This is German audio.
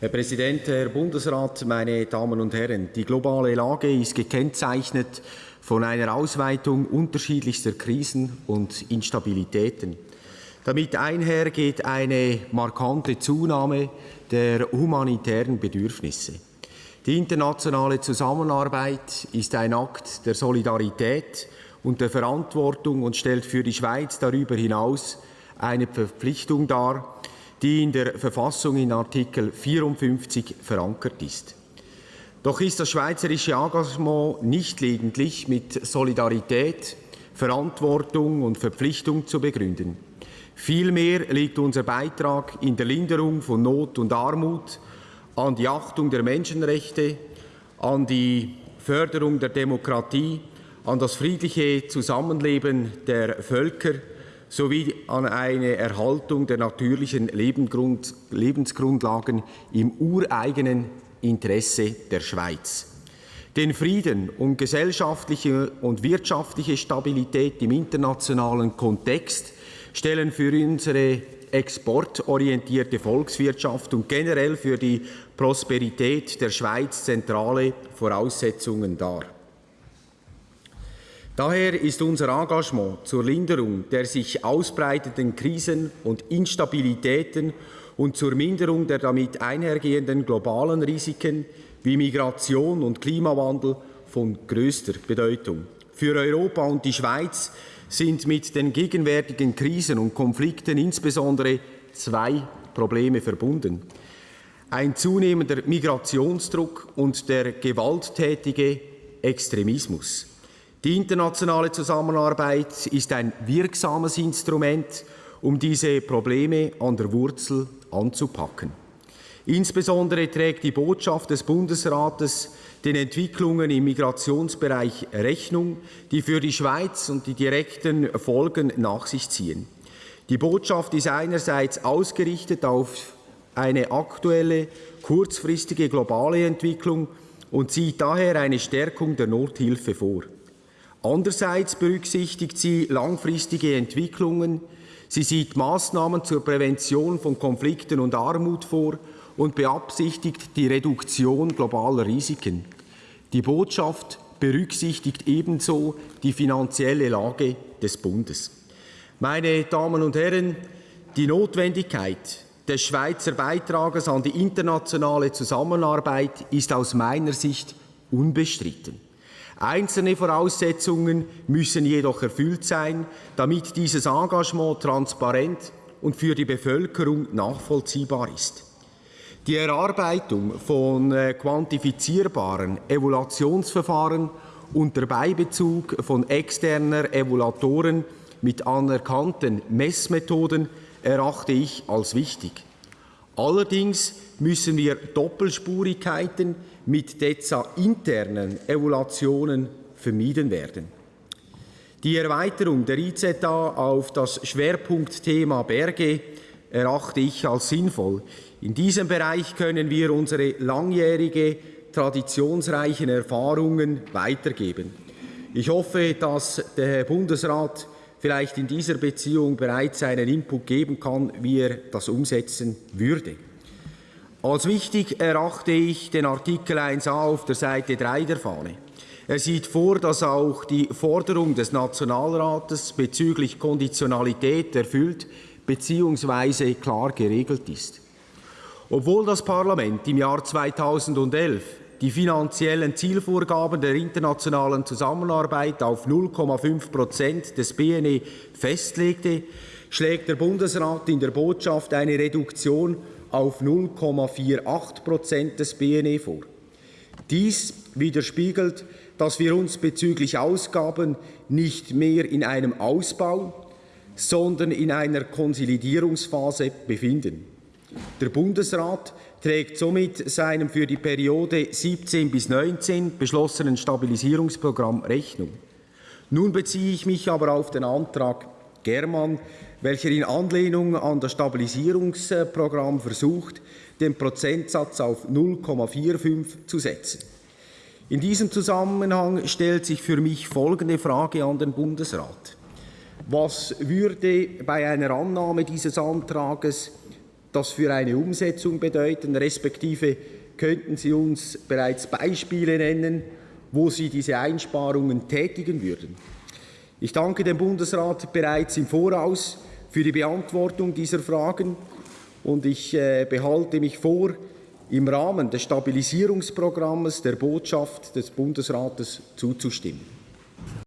Herr Präsident, Herr Bundesrat, meine Damen und Herren! Die globale Lage ist gekennzeichnet von einer Ausweitung unterschiedlichster Krisen und Instabilitäten. Damit einher geht eine markante Zunahme der humanitären Bedürfnisse. Die internationale Zusammenarbeit ist ein Akt der Solidarität und der Verantwortung und stellt für die Schweiz darüber hinaus eine Verpflichtung dar, die in der Verfassung in Artikel 54 verankert ist. Doch ist das schweizerische Engagement nicht lediglich mit Solidarität, Verantwortung und Verpflichtung zu begründen. Vielmehr liegt unser Beitrag in der Linderung von Not und Armut, an die Achtung der Menschenrechte, an die Förderung der Demokratie, an das friedliche Zusammenleben der Völker sowie an eine Erhaltung der natürlichen Lebensgrundlagen im ureigenen Interesse der Schweiz. Den Frieden und gesellschaftliche und wirtschaftliche Stabilität im internationalen Kontext stellen für unsere exportorientierte Volkswirtschaft und generell für die Prosperität der Schweiz zentrale Voraussetzungen dar. Daher ist unser Engagement zur Linderung der sich ausbreitenden Krisen und Instabilitäten und zur Minderung der damit einhergehenden globalen Risiken wie Migration und Klimawandel von größter Bedeutung. Für Europa und die Schweiz sind mit den gegenwärtigen Krisen und Konflikten insbesondere zwei Probleme verbunden. Ein zunehmender Migrationsdruck und der gewalttätige Extremismus. Die internationale Zusammenarbeit ist ein wirksames Instrument, um diese Probleme an der Wurzel anzupacken. Insbesondere trägt die Botschaft des Bundesrates den Entwicklungen im Migrationsbereich Rechnung, die für die Schweiz und die direkten Folgen nach sich ziehen. Die Botschaft ist einerseits ausgerichtet auf eine aktuelle, kurzfristige globale Entwicklung und sieht daher eine Stärkung der Nothilfe vor. Andererseits berücksichtigt sie langfristige Entwicklungen, sie sieht Maßnahmen zur Prävention von Konflikten und Armut vor und beabsichtigt die Reduktion globaler Risiken. Die Botschaft berücksichtigt ebenso die finanzielle Lage des Bundes. Meine Damen und Herren, die Notwendigkeit des Schweizer Beitrages an die internationale Zusammenarbeit ist aus meiner Sicht unbestritten. Einzelne Voraussetzungen müssen jedoch erfüllt sein, damit dieses Engagement transparent und für die Bevölkerung nachvollziehbar ist. Die Erarbeitung von äh, quantifizierbaren Evaluationsverfahren unter Beibezug von externer Evaluatoren mit anerkannten Messmethoden erachte ich als wichtig. Allerdings müssen wir Doppelspurigkeiten mit DEZA-internen Evaluationen vermieden werden. Die Erweiterung der IZA auf das Schwerpunktthema Berge erachte ich als sinnvoll. In diesem Bereich können wir unsere langjährige, traditionsreichen Erfahrungen weitergeben. Ich hoffe, dass der Herr Bundesrat vielleicht in dieser Beziehung bereits einen Input geben kann, wie er das umsetzen würde. Als wichtig erachte ich den Artikel 1a auf der Seite 3 der Fahne. Er sieht vor, dass auch die Forderung des Nationalrates bezüglich Konditionalität erfüllt bzw. klar geregelt ist. Obwohl das Parlament im Jahr 2011 die finanziellen Zielvorgaben der internationalen Zusammenarbeit auf 0,5 Prozent des BNE festlegte, schlägt der Bundesrat in der Botschaft eine Reduktion auf 0,48 Prozent des BNE vor. Dies widerspiegelt, dass wir uns bezüglich Ausgaben nicht mehr in einem Ausbau, sondern in einer Konsolidierungsphase befinden. Der Bundesrat trägt somit seinem für die Periode 17 bis 19 beschlossenen Stabilisierungsprogramm Rechnung. Nun beziehe ich mich aber auf den Antrag Germann, welcher in Anlehnung an das Stabilisierungsprogramm versucht, den Prozentsatz auf 0,45 zu setzen. In diesem Zusammenhang stellt sich für mich folgende Frage an den Bundesrat. Was würde bei einer Annahme dieses Antrages das für eine Umsetzung bedeuten, respektive könnten Sie uns bereits Beispiele nennen, wo Sie diese Einsparungen tätigen würden? Ich danke dem Bundesrat bereits im Voraus für die Beantwortung dieser Fragen und ich äh, behalte mich vor, im Rahmen des Stabilisierungsprogramms der Botschaft des Bundesrates zuzustimmen.